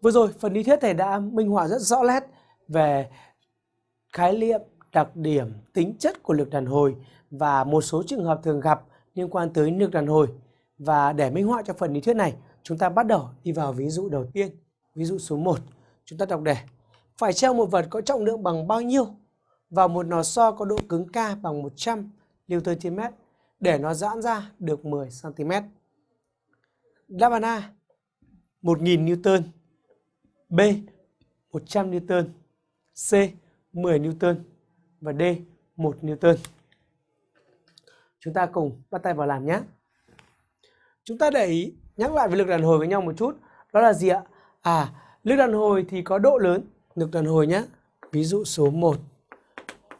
Vừa rồi phần lý thuyết thầy đã minh họa rất rõ nét về khái niệm, đặc điểm, tính chất của lực đàn hồi và một số trường hợp thường gặp liên quan tới lực đàn hồi. Và để minh họa cho phần lý thuyết này, chúng ta bắt đầu đi vào ví dụ đầu tiên. Ví dụ số 1, chúng ta đọc đề. Phải treo một vật có trọng lượng bằng bao nhiêu vào một lò xo có độ cứng K bằng 100 Newton trên mét để nó giãn ra được 10 cm. Đáp án A 1000 Newton B 100 Newton. C 10 Newton. Và D 1 Newton. Chúng ta cùng bắt tay vào làm nhé. Chúng ta để ý nhắc lại về lực đàn hồi với nhau một chút. Đó là gì ạ? À, lực đàn hồi thì có độ lớn Lực đàn hồi nhé Ví dụ số 1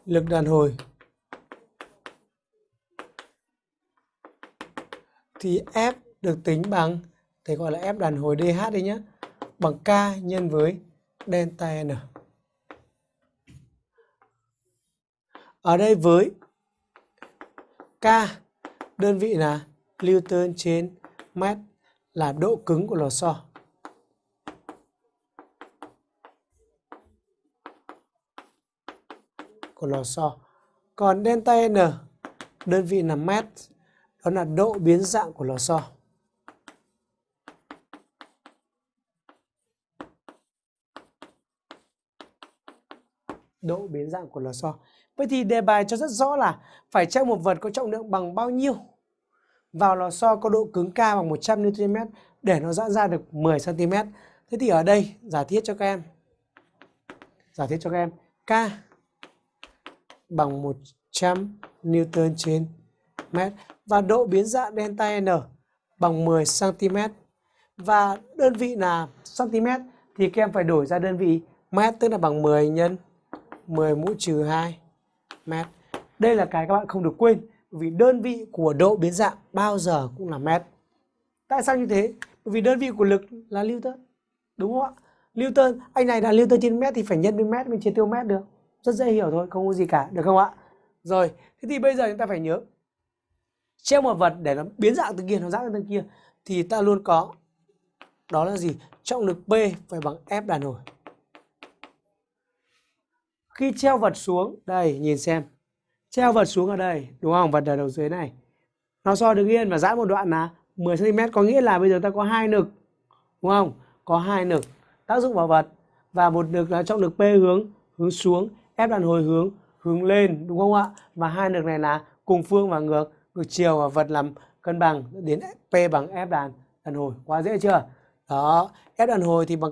Lực đàn hồi Thì F được tính bằng Thầy gọi là F đàn hồi DH đi nhé Bằng K nhân với delta N Ở đây với K, đơn vị là Newton trên mét là độ cứng của lò xo. Của lò xo. Còn delta N, đơn vị là mét, đó là độ biến dạng của lò xo. Độ biến dạng của lò xo. Vậy thì đề bài cho rất rõ là phải treo một vật có trọng lượng bằng bao nhiêu vào lò xo có độ cứng K bằng 100 Nm để nó giãn ra được 10 cm. Thế thì ở đây, giả thiết cho các em. Giả thiết cho các em K bằng 100 Newton trên mét và độ biến dạng delta N bằng 10 cm và đơn vị là cm thì các em phải đổi ra đơn vị mét, tức là bằng 10 nhân 10 mũ trừ 2 mét. Đây là cái các bạn không được quên vì đơn vị của độ biến dạng bao giờ cũng là mét. Tại sao như thế? Bởi vì đơn vị của lực là Newton. Đúng không ạ? Newton, anh này là Newton trên mét thì phải nhân với mét mình chia tiêu mét được. Rất dễ hiểu thôi, không có gì cả, được không ạ? Rồi, thế thì bây giờ chúng ta phải nhớ treo một vật để nó biến dạng từ kia nó dạng từ kia thì ta luôn có đó là gì? Trọng lực P phải bằng F đàn hồi. Khi treo vật xuống, đây nhìn xem. Treo vật xuống ở đây, đúng không? Vật ở đầu dưới này. Nó so đứng yên và giãn một đoạn là 10 cm có nghĩa là bây giờ ta có hai lực. Đúng không? Có hai lực tác dụng vào vật và một lực là trọng lực P hướng hướng xuống, ép đàn hồi hướng hướng lên đúng không ạ? Và hai lực này là cùng phương và ngược ngược chiều và vật làm cân bằng đến P bằng F đàn đàn hồi. Quá dễ chưa? Đó, F đàn hồi thì bằng